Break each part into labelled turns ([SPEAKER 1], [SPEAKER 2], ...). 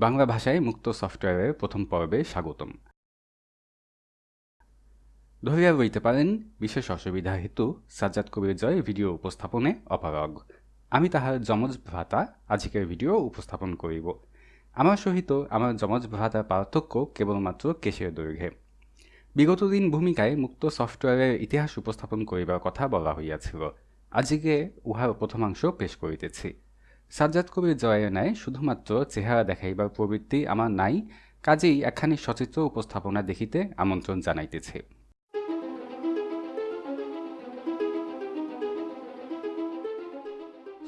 [SPEAKER 1] বাংলা ভাষায় মুক্ত সফটওয়্যারের প্রথম পর্বে স্বাগতম। ধরিয়া রইতে পারেন, বিশেষ অসুবিধা হেতু সাজ্জাদ কবির জয় ভিডিও উপস্থাপনে অপারগ। আমি তাহার যমজ ভ্রাতা আজকের ভিডিও উপস্থাপন করিব। আমার সহিত আমার যমজ ভ্রাতার পার্থক্য কেবলমাত্র কেশের দৈর্ঘ্যে। বিগত দিন ভূমিকায় মুক্ত সফটওয়্যারের ইতিহাস উপস্থাপন করিবার কথা বলা হইয়াছিল। আজকে উহার প্রথমাংশ পেশ করিতেছি। সাজ্জাদ কবির জয়ের ন্যায় শুধুমাত্র চেহারা দেখাইবার প্রবৃত্তি আমার নাই, কাজেই একখানি সচিত্র উপস্থাপনা দেখিতে আমন্ত্রণ জানাইতেছে।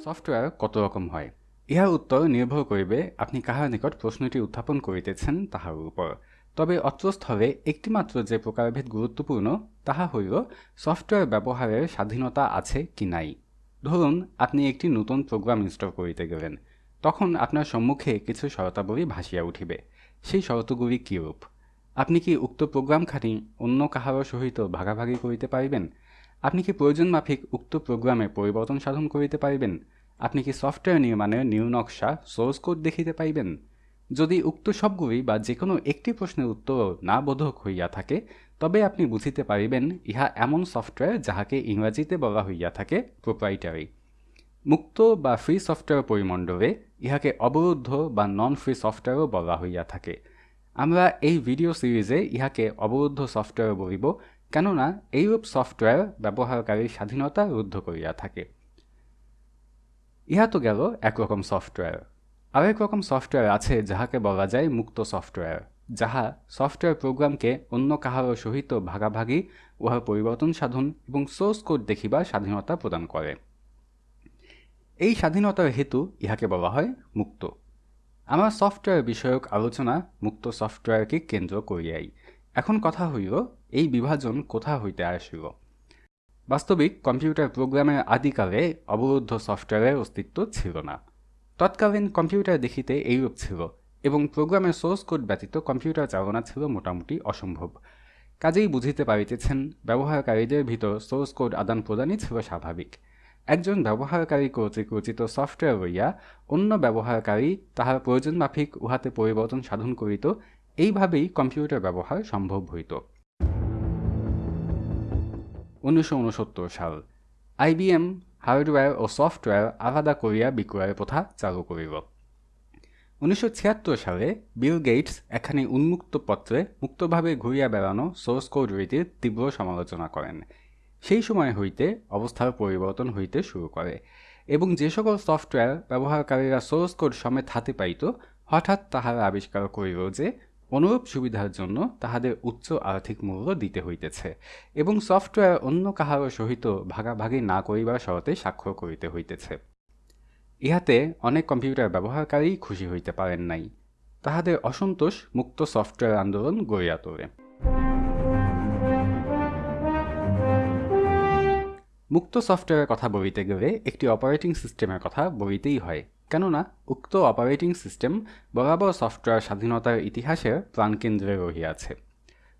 [SPEAKER 1] সফটওয়্যার কত রকম হয়? ইহার উত্তর নির্ভর করিবে আপনি কাহার নিকট প্রশ্নটি উত্থাপন করিতেছেন তাহার উপর। তবে অত্রস্থলে একটিমাত্র যে প্রকারভেদ গুরুত্বপূর্ণ, তাহা হইল সফটওয়্যার ব্যবহারের স্বাধীনতা আছে কি নাই। ধরুন, আপনি একটি নতুন প্রোগ্রাম ইনস্টল করিতে গেলেন, তখন আপনার সম্মুখে কিছু শরতাবলী ভাসিয়া উঠিবে। সেই শরতগুলি কিরূপ? আপনি কি উক্ত প্রোগ্রামখানি অন্য কাহারও সহিত ভাগাভাগি করিতে পারিবেন? আপনি কি প্রয়োজন মাফিক উক্ত প্রোগ্রামে পরিবর্তন সাধন করিতে পারিবেন? আপনি কি সফটওয়্যার নির্মাণের নিউ নকশা সোর্স কোড দেখিতে পাইবেন যদি উক্ত সবগুলি বা যে কোনো একটি প্রশ্নের উত্তর না বোধক হইয়া থাকে তবে আপনি বুঝিতে পারিবেন, ইহা এমন সফটওয়্যার যাহাকে ইংরাজিতে বলা হইয়া থাকে প্রোপ্রাইটারি মুক্ত বা ফ্রি সফটওয়্যার পরিমণ্ডলে ইহাকে অবরুদ্ধ বা নন ফ্রি সফটওয়্যারও বলা হইয়া থাকে। আমরা এই ভিডিও সিরিজে ইহাকে অবরুদ্ধ সফটওয়্যার বলিব, কেননা এইরূপ সফটওয়্যার ব্যবহারকারীর স্বাধীনতা রুদ্ধ করিয়া থাকে। ইহা তো গেল একরকম সফটওয়্যার আরেক রকম সফটওয়্যার আছে যাহাকে বলা যায় মুক্ত সফটওয়্যার যাহা সফটওয়্যার প্রোগ্রামকে অন্য কাহারও সহিত ভাগাভাগি, উহার পরিবর্তন সাধন এবং সোর্স কোড দেখিবার স্বাধীনতা প্রদান করে। এই স্বাধীনতার হেতু ইহাকে বলা হয় মুক্ত। আমার সফটওয়্যার বিষয়ক আলোচনা মুক্ত সফটওয়্যারকে কেন্দ্র করিয়াই। এখন কথা হইল, এই বিভাজন কোথা হইতে আসিল? বাস্তবিক কম্পিউটার প্রোগ্রামের আদিকালে অবরুদ্ধ সফটওয়্যারের অস্তিত্ব ছিল না। তৎকালীন কম্পিউটার দেখিতে এইরূপ ছিল এবং প্রোগ্রামের সোর্স কোড ব্যতীত কম্পিউটার চালনা ছিল মোটামুটি অসম্ভব। কাজেই বুঝিতে পারিতেছেন, ব্যবহারকারীদের ভিতর সোর্স কোড আদান প্রদানই ছিল স্বাভাবিক। একজন ব্যবহারকারী কর্তৃক রচিত সফটওয়্যার লইয়া অন্য ব্যবহারকারী তাহার প্রয়োজন মাফিক উহাতে পরিবর্তন সাধন করিত, এইভাবেই কম্পিউটার ব্যবহার সম্ভব হইত। উনিশশো উনসত্তর সাল আইবিএম হার্ডওয়্যার ও সফটওয়্যার আলাদা করিয়া বিক্রয়ের প্রথা চালু করিল। উনিশশো ছিয়াত্তর সালে বিল গেটস এখানে উন্মুক্ত পত্রে মুক্তভাবে ঘুরিয়া বেড়ানো সোর্স কোড রীতির তীব্র সমালোচনা করেন। সেই সময় হইতে অবস্থার পরিবর্তন হইতে শুরু করে এবং যে সকল সফটওয়্যার ব্যবহারকারীরা সোর্স কোড সমেত হাতে পাইত, হঠাৎ তাহারা আবিষ্কার করিল যে অনুরূপ সুবিধার জন্য তাহাদের উচ্চ আর্থিক মূল্য দিতে হইতেছে এবং সফটওয়্যার অন্য কাহারও সহিত ভাগাভাগি না করিবার শরতে স্বাক্ষর করিতে হইতেছে। ইহাতে অনেক কম্পিউটার ব্যবহারকারী খুশি হইতে পারেন নাই। তাহাদের অসন্তোষ মুক্ত সফটওয়্যার আন্দোলন গড়িয়া তোলে। মুক্ত সফটওয়্যারের কথা বলিতে গেলে একটি অপারেটিং সিস্টেমের কথা বলিতেই হয়। কেননা, উক্ত অপারেটিং সিস্টেম বরাবর সফটওয়্যার স্বাধীনতার ইতিহাসের প্রাণকেন্দ্রে রহিয়াছে।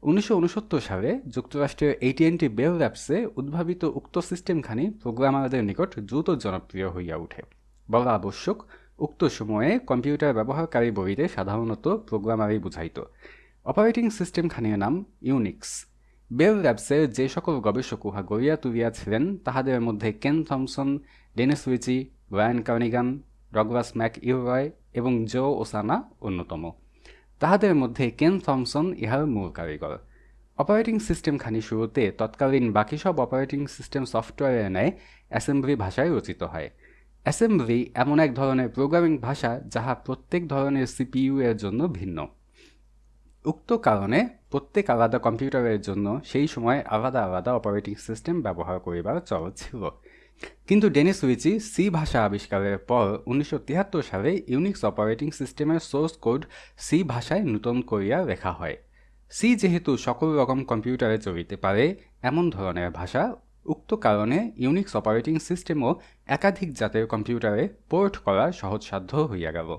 [SPEAKER 1] উনিশশো উনসত্তর সালে যুক্তরাষ্ট্রের এইটিএনটি বেল ল্যাবসে উদ্ভাবিত উক্ত সিস্টেমখানি প্রোগ্রামারদের নিকট দ্রুত জনপ্রিয় হইয়া ওঠে বলা আবশ্যক। উক্ত সময়ে কম্পিউটার ব্যবহারকারী বইতে সাধারণত প্রোগ্রামারই বুঝাইত। অপারেটিং সিস্টেমখানির নাম ইউনিক্স। বেল ল্যাবসের যে সকল গবেষক উহা গড়িয়া তুলিয়াছিলেন, তাহাদের মধ্যে Ken Thompson, Dennis Ritchie Brian Kernighan, Douglas McIlroy এবং জো ওসানা অন্যতম। তাহাদের মধ্যে কেন থমসন ইহার মূল কারিগর। অপারেটিং সিস্টেম খানি শুরুতে তৎকালীন বাকি সব অপারেটিং সিস্টেম সফটওয়্যারের ন্যায় অ্যাসেম্বলি ভাষায় রচিত হয়। অ্যাসেম্বলি এমন এক ধরনের প্রোগ্রামিং ভাষা যাহা প্রত্যেক ধরনের সিপিইউ এর জন্য ভিন্ন। উক্ত কারণে প্রত্যেক আলাদা কম্পিউটারের জন্য সেই সময় আলাদা আলাদা অপারেটিং সিস্টেম ব্যবহার করিবার চল ছিল। কিন্তু ডেনিস উইচি সি ভাষা আবিষ্কারের পর উনিশশো সালে ইউনিক্স অপারেটিং সিস্টেমের সোর্স কোড সি ভাষায় নূতন করিয়া লেখা হয়। সি যেহেতু সকল রকম কম্পিউটারে চলিতে পারে, এমন ধরনের ভাষা উক্ত কারণে ইউনিক্স অপারেটিং সিস্টেমও একাধিক জাতের কম্পিউটারে পোর্ট করা সহজসাধ্য হইয়া গেল।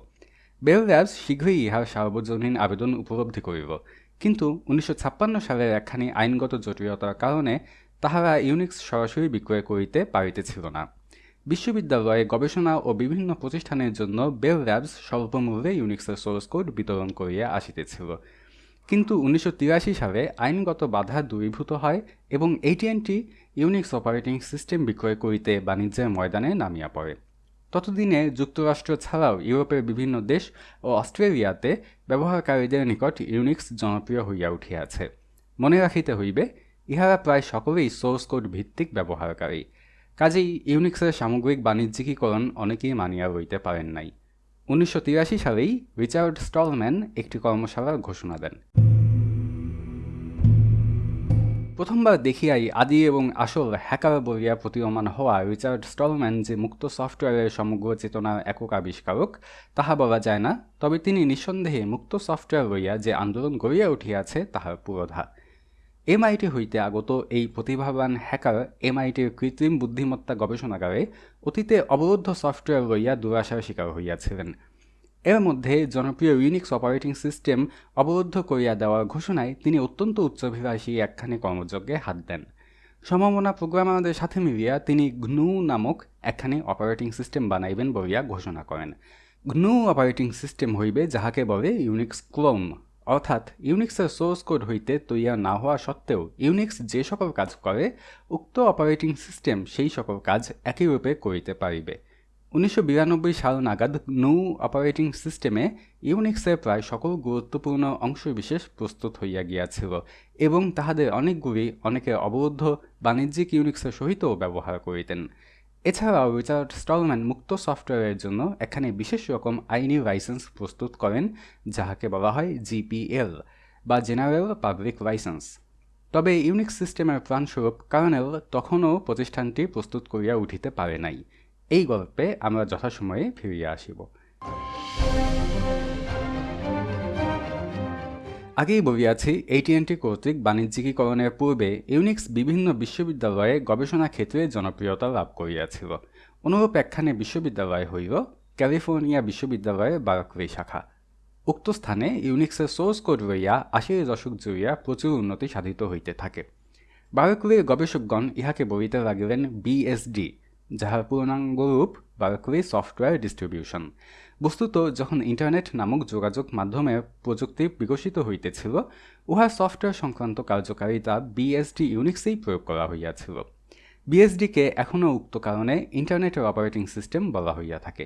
[SPEAKER 1] বেল ল্যাবস শীঘ্রই ইহার সার্বজনীন আবেদন উপলব্ধি করিব। কিন্তু উনিশশো ছাপ্পান্ন সালের একখানি আইনগত জটিলতার কারণে তাহারা ইউনিক্স সরাসরি বিক্রয় করিতে পারিতেছিল না। বিশ্ববিদ্যালয়ে গবেষণা ও বিভিন্ন প্রতিষ্ঠানের জন্য বেল ল্যাবস স্বল্পমূল্যে ইউনিক্সের সোর্স কোড বিতরণ করিয়া আসিতেছিল। কিন্তু উনিশশো তিরাশি সালে আইনগত বাধা দূরীভূত হয় এবং এইটিএনটি ইউনিক্স অপারেটিং সিস্টেম বিক্রয় করিতে বাণিজ্যের ময়দানে নামিয়া পড়ে। ততদিনে যুক্তরাষ্ট্র ছাড়াও ইউরোপের বিভিন্ন দেশ ও অস্ট্রেলিয়াতে ব্যবহারকারীদের নিকট ইউনিক্স জনপ্রিয় হইয়া উঠিয়াছে। মনে রাখিতে হইবে, ইহারা প্রায় সকলেই সোর্স কোড ভিত্তিক ব্যবহারকারী। কাজেই ইউনিক্সের সামগ্রিক বাণিজ্যিকীকরণ অনেকেই মানিয়া রইতে পারেন নাই। উনিশশো তিরাশি সালেই রিচার্ড স্টলম্যান একটি কর্মশালার ঘোষণা দেন। প্রথমবার দেখিয়াই আদি এবং আসল হ্যাকার বলিয়া প্রতীয়মান হওয়া রিচার্ড স্টলম্যান যে মুক্ত সফটওয়্যারের সমগ্র চেতনার একক আবিষ্কারক, তাহা বলা যায় না, তবে তিনি নিঃসন্দেহে মুক্ত সফটওয়্যার লইয়া যে আন্দোলন গড়িয়া উঠিয়াছে, তাহার পুরোধা এমআইটি হইতে আগত এই প্রতিভাবান হ্যাকার এমআইটির কৃত্রিম বুদ্ধিমত্তা গবেষণাগারে অতীতে অবরুদ্ধ সফটওয়্যার লইয়া দুরাশার শিকার হইয়াছিলেন। এর মধ্যে জনপ্রিয় ইউনিক্স অপারেটিং সিস্টেম অবরুদ্ধ করিয়া দেওয়ার ঘোষণায় তিনি অত্যন্ত উচ্চাভিলাষী একখানি কর্মযজ্ঞে হাত দেন। সম্ভাবনা প্রোগ্রামারদের সাথে মিলিয়া তিনি ঘনু নামক একখানি অপারেটিং সিস্টেম বানাইবেন বলিয়া ঘোষণা করেন। ঘনু অপারেটিং সিস্টেম হইবে যাহাকে বলে ইউনিক্স ক্লোন অর্থাৎ ইউনিক্সের সোর্স কোড হইতে তৈয়ার না হওয়া সত্ত্বেও ইউনিক্স যে সকল কাজ করে, উক্ত অপারেটিং সিস্টেম সেই সকল কাজ একই রূপে করিতে পারিবে। উনিশশো বিরানব্বই সাল নাগাদ নৌ অপারেটিং সিস্টেমে ইউনিক্সের প্রায় সকল গুরুত্বপূর্ণ অংশবিশেষ প্রস্তুত হইয়া গিয়াছিল এবং তাহাদের অনেকগুলি অনেকে অবরুদ্ধ বাণিজ্যিক ইউনিক্সের সহিতও ব্যবহার করিতেন। এছাড়াও রিচার্ড স্টলম্যান মুক্ত সফটওয়্যারের জন্য এখানে বিশেষ রকম আইনি লাইসেন্স প্রস্তুত করেন, যাহাকে বলা হয় জিপিএল বা জেনারেল পাবলিক লাইসেন্স তবে ইউনিক্স সিস্টেমের প্রাণস্বরূপ কার্নেল তখনও প্রতিষ্ঠানটি প্রস্তুত করিয়া উঠিতে পারে নাই। এই গল্পে আমরা যথাসময়ে ফিরিয়া আসিব। আগেই বলিয়াছি এইটিএনটি কর্তৃক বাণিজ্যিকীকরণের পূর্বে ইউনিক্স বিভিন্ন বিশ্ববিদ্যালয়ে গবেষণা ক্ষেত্রে জনপ্রিয়তা লাভ করিয়াছিল। অনুরূপ একখানে বিশ্ববিদ্যালয় হইল ক্যালিফোর্নিয়া বিশ্ববিদ্যালয়ের বারকলি শাখা। উক্ত স্থানে ইউনিক্সের সোর্স কোড লইয়া আশির দশক জুড়িয়া প্রচুর উন্নতি সাধিত হইতে থাকে। বারকলির গবেষকগণ ইহাকে বলিতে লাগিলেন বিএসডি যাহার পূর্ণাঙ্গ রূপ বারকলি সফটওয়্যার ডিস্ট্রিবিউশন বস্তুত, যখন ইন্টারনেট নামক যোগাযোগ মাধ্যমে প্রযুক্তি বিকশিত হইতেছিল, উহা সফটওয়্যার সংক্রান্ত কার্যকারিতা বিএসডি ইউনিক্সেই প্রয়োগ করা হইয়াছিল। বিএসডিকে এখনও উক্ত কারণে ইন্টারনেটের অপারেটিং সিস্টেম বলা হইয়া থাকে।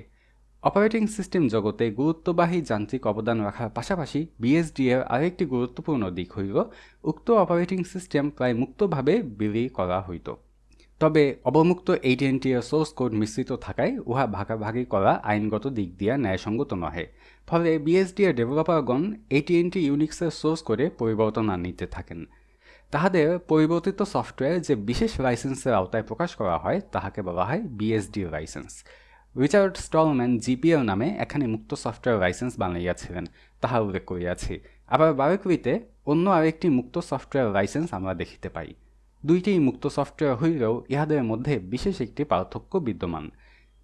[SPEAKER 1] অপারেটিং সিস্টেম জগতে গুরুত্ববাহী যান্ত্রিক অবদান রাখার পাশাপাশি বিএসডি এর আরেকটি গুরুত্বপূর্ণ দিক হইল, উক্ত অপারেটিং সিস্টেম প্রায় মুক্তভাবে বিলি করা হইত। তবে অবমুক্ত এইটিএনটি এর সোর্স কোড মিশ্রিত থাকায় উহা ভাগাভাগি করা আইনগত দিক দিয়া ন্যায়সঙ্গত নহে। ফলে বিএসডি এর ডেভেলপারগণ এইটিএনটি ইউনিক্সের সোর্স কোডে পরিবর্তন আনিতে থাকেন। তাহাদের পরিবর্তিত সফটওয়্যার যে বিশেষ লাইসেন্সের আওতায় প্রকাশ করা হয়, তাহাকে বলা হয় BSD license. Richard Stallman GPL নামে এখানে মুক্ত সফটওয়্যার লাইসেন্স বানাইয়াছিলেন, তাহা উল্লেখ করিয়াছি। আবার বারকুইতে অন্য আরেকটি মুক্ত সফটওয়্যার লাইসেন্স আমরা দেখিতে পাই। দুইটি মুক্ত সফটওয়্যার হইলেও ইহাদের মধ্যে বিশেষ একটি পার্থক্য বিদ্যমান।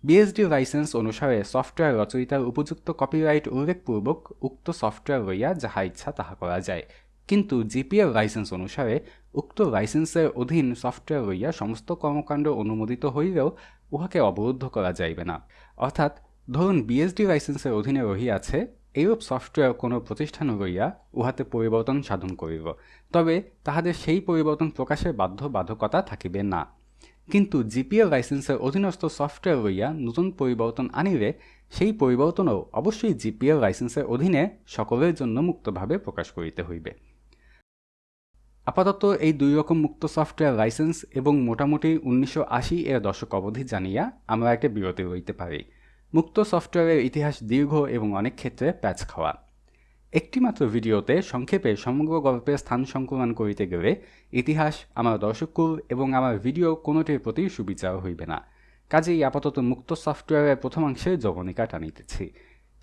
[SPEAKER 1] বিএসডি লাইসেন্স অনুসারে সফটওয়্যার রচয়িতার উপযুক্ত কপিরাইট উল্লেখপূর্বক উক্ত সফটওয়্যার লইয়া যাহা ইচ্ছা তাহা করা যায়। কিন্তু জিপিএল লাইসেন্স অনুসারে উক্ত লাইসেন্সের অধীন সফটওয়্যার লইয়া সমস্ত কর্মকাণ্ড অনুমোদিত হইলেও উহাকে অবরুদ্ধ করা যাইবে না। অর্থাৎ, ধরুন বিএসডি লাইসেন্সের অধীনে রহিয়াছে এইরূপ সফটওয়্যার কোনো প্রতিষ্ঠান লইয়া উহাতে পরিবর্তন সাধন করিব, তবে তাহাদের সেই পরিবর্তন প্রকাশের বাধ্য বাধকতা থাকিবে না। কিন্তু জিপিএল লাইসেন্সের অধীনস্থ সফটওয়্যার লইয়া নতুন পরিবর্তন আনিলে, সেই পরিবর্তনও অবশ্যই জিপিএল লাইসেন্সের অধীনে সকলের জন্য মুক্তভাবে প্রকাশ করিতে হইবে। আপাতত এই দুই রকম মুক্ত সফটওয়্যার লাইসেন্স এবং মোটামুটি উনিশশো আশি এর দশক অবধি জানিয়া আমরা একটা বিরতি রইতে পারি। মুক্ত সফটওয়্যারের ইতিহাস দীর্ঘ এবং অনেক ক্ষেত্রে প্যাচ খাওয়া। একটিমাত্র ভিডিওতে সংক্ষেপে সমগ্র গল্পের স্থান সংকলন করিতে গেলে ইতিহাস, আমার দর্শককুল এবং আমার ভিডিও কোনোটির প্রতি সুবিচার হইবে না। কাজেই আপাতত মুক্ত সফটওয়্যারের প্রথমাংশে যবনিকা টানিতেছি।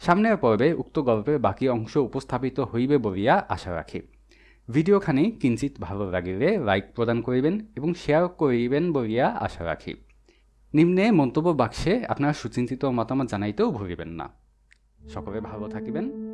[SPEAKER 1] সামনের পর্বে উক্ত গল্পের বাকি অংশ উপস্থাপিত হইবে বলিয়া আশা রাখি। ভিডিওখানি কিঞ্চিত ভালো লাগিলে লাইক প্রদান করিবেন এবং শেয়ার করিবেন বলিয়া আশা রাখি। নিম্নে মন্তব্য বাক্সে আপনার সুচিন্তিত মতামত জানাইতেও ভুগিবেন না। সকলে ভালো থাকিবেন।